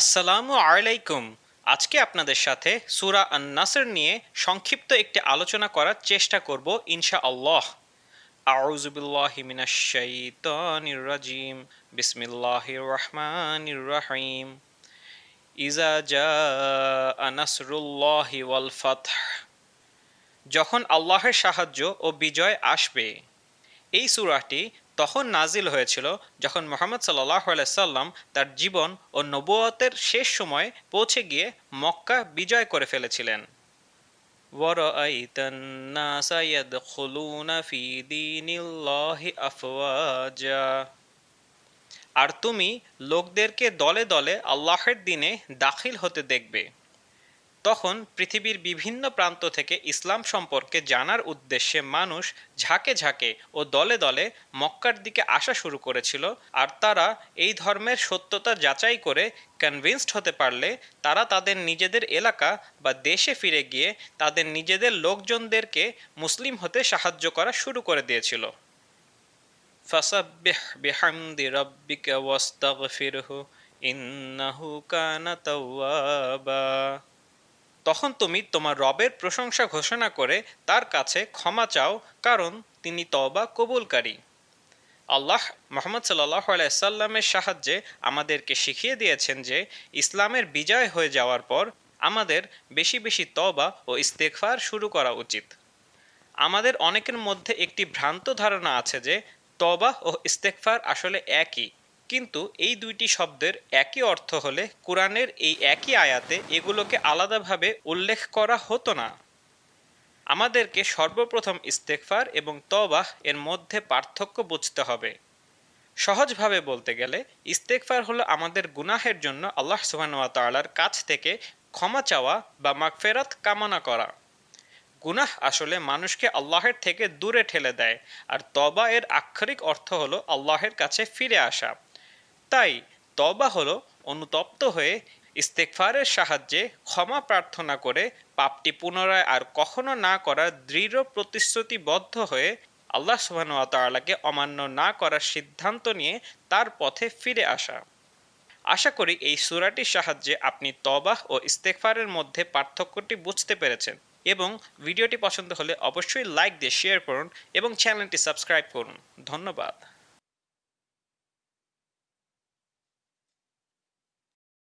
আসসালামু আলাইকুম। আজকে আপনাদের সাথে সুরা আন নাসর নিয়ে সংক্ষিপ্ত একটি আলোচনা করার চেষ্টা করব ইনশা আল্লাহ আউজুবিল্লাহি মিনাশ শাইতানির রাজিম। বিসমিল্লাহির রহমানির রহিম। ইজা জা নাসরুল্লাহি ওয়াল ফাতহ। যখন আল্লাহের সাহায্য ও বিজয় আসবে, এই সূরাটি তখন নাজিল হয়েছিল যখন মোহাম্মদ সাল্লাহ সাল্লাম তার জীবন ও নবুয়তের শেষ সময় পৌঁছে গিয়ে মক্কা বিজয় করে ফেলেছিলেন وَرَأَيْتَ النَّاسَ يَدْخُلُونَ فِي دِينِ اللَّهِ أَفْوَاجًا আর তুমি লোকদেরকে দলে দলে আল্লাহের দিনে দাখিল হতে দেখবে তখন পৃথিবীর বিভিন্ন প্রান্ত থেকে ইসলাম সম্পর্কে জানার উদ্দেশ্যে মানুষ ঝাঁকে ঝাঁকে ও দলে দলে মক্কার দিকে আসা শুরু করেছিল। আর তারা এই ধর্মের সত্যতা যাচাই করে কনভিন্সড হতে পারলে তারা তাদের নিজেদের এলাকা বা দেশে ফিরে গিয়ে তাদের নিজেদের লোকজনদেরকে মুসলিম হতে সাহায্য করা শুরু করে দিয়েছিল। ইন্নাহু কানা তাওয়াবা। তখন তুমি তোমার রবের প্রশংসা ঘোষণা করে তার কাছে ক্ষমা চাও, কারণ তিনি তবা কবুলকারী। আল্লাহ মোহাম্মদ সাল্লাহ আলাইসাল্লামের সাহায্যে আমাদেরকে শিখিয়ে দিয়েছেন যে ইসলামের বিজয় হয়ে যাওয়ার পর আমাদের বেশি বেশি তবা ও ইস্তেকফার শুরু করা উচিত। আমাদের অনেকের মধ্যে একটি ভ্রান্ত ধারণা আছে যে তবা ও ইস্তেকফার আসলে একই। কিন্তু এই দুইটি শব্দের একই অর্থ হলে কোরআনের এই একই আয়াতে এগুলোকে আলাদাভাবে উল্লেখ করা হতো না। আমাদেরকে সর্বপ্রথম ইস্তেকফার এবং তবাহ এর মধ্যে পার্থক্য বুঝতে হবে। সহজভাবে বলতে গেলে ইস্তেকফার হলো আমাদের গুনাহের জন্য আল্লাহ সুবাহতালার কাছ থেকে ক্ষমা চাওয়া বা মাগফেরাত কামনা করা। গুনাহ আসলে মানুষকে আল্লাহের থেকে দূরে ঠেলে দেয়, আর তবা এর আক্ষরিক অর্থ হলো আল্লাহের কাছে ফিরে আসা। তাই তবা হলো অনুতপ্ত হয়ে ইস্তেকফারের সাহায্যে ক্ষমা প্রার্থনা করে পাপটি পুনরায় আর কখনো না করার দৃঢ় প্রতিশ্রুতিবদ্ধ হয়ে আল্লাহ সুবাহতালাকে অমান্য না করার সিদ্ধান্ত নিয়ে তার পথে ফিরে আসা। আশা করি এই সুরাটির সাহায্যে আপনি তবাহ ও ইস্তেকফারের মধ্যে পার্থক্যটি বুঝতে পেরেছেন এবং ভিডিওটি পছন্দ হলে অবশ্যই লাইক দিয়ে শেয়ার করুন এবং চ্যানেলটি সাবস্ক্রাইব করুন। ধন্যবাদ।